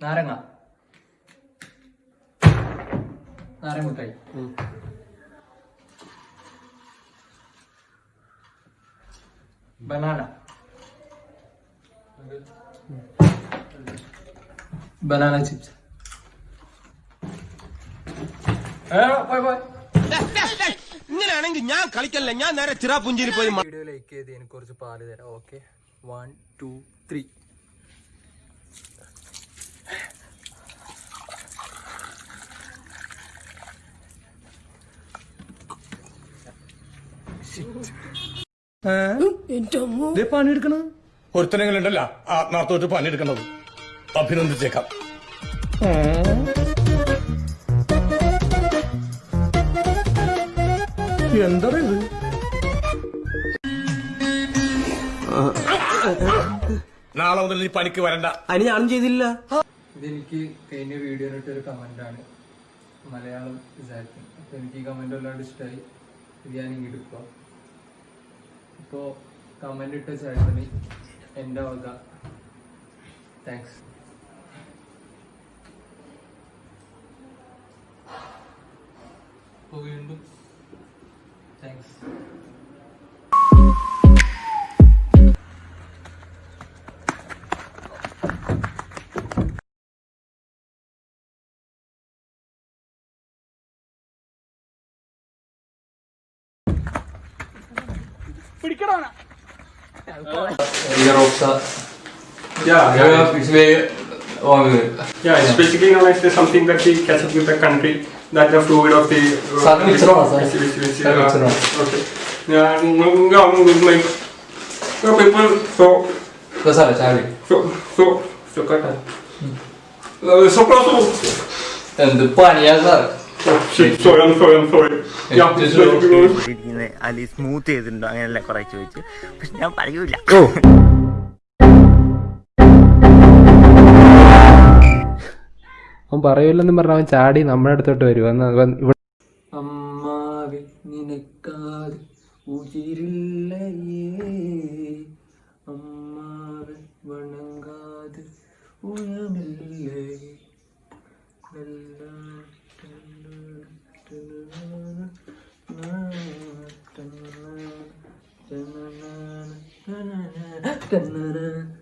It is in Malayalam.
നാരങ്ങ. നാരങ്ങ മുട്ടായി ബനാന. Banana chips. പോയി പോയി. ഇങ്ങനെയാണെങ്കിൽ ഞാൻ കളിക്കല്ല? ഞാൻ നേരെ ചിറാപുഞ്ചിരി പോയി വീഡിയോ ലൈക്ക് ചെയ്ത് എനിക്ക് കുറച്ച് പാൽ തരാം. ഓക്കെ. വൺ ടു ത്രീ പണിയെടുക്കണ ഒരുത്തനെങ്കിലുണ്ടല്ല ആത്മാർത്ഥമായിട്ട് പണിയെടുക്കണത്. അഭിനന്ദിച്ചേക്കാം. എന്താ ഇത് നാളെ മുതൽ നീ പണിക്ക് വരണ്ട. അതിന് ഞാനും ചെയ്തില്ല. ഇതെനിക്ക് കഴിഞ്ഞ വീഡിയോയിലിട്ട് ഒരു കമന്റ് ആണ്. മലയാളം വിചാരിക്കും. അപ്പൊ എനിക്ക് ഈ കമന്റ് വല്ലാണ്ട് ഇഷ്ടമായി ഇത് ഞാൻ ഇങ്ങോട്ട് ഇപ്പോ കമന്റ് ഇട്ട ചേട്ടന് എന്റെ വക. താങ്ക്സ് വീണ്ടും. Thanks Yeah, yeah. It's very long. Yeah, it's basically known as the something that we catch up with the country that the fluid of the. uh, Sir, which one, sir? Which, which, which, Sir, which uh, one? Okay. Yeah, mm, yeah, mm, like so people so Besar, Charlie. so so so cut. Uh, so close to. എന്ത് പണിയാ sir Oh, shit, sorry, I'm sorry, I'm sorry. Yeah, It Is Ali smooth ചെയ്തിട്ടുണ്ടോ? അങ്ങനെയല്ല കുറെ ചോദിച്ചു. പക്ഷെ ഞാൻ പറയൂല. അവൻ പറയൂലെന്ന് പറഞ്ഞ അവൻ ചാടി നമ്മുടെ അടുത്തോട്ട് വരും. അന്ന് അമ്മാവെ നിനക്കാതെ ഉയിരില്ലയേ അമ്മാവെ Na na na na na na.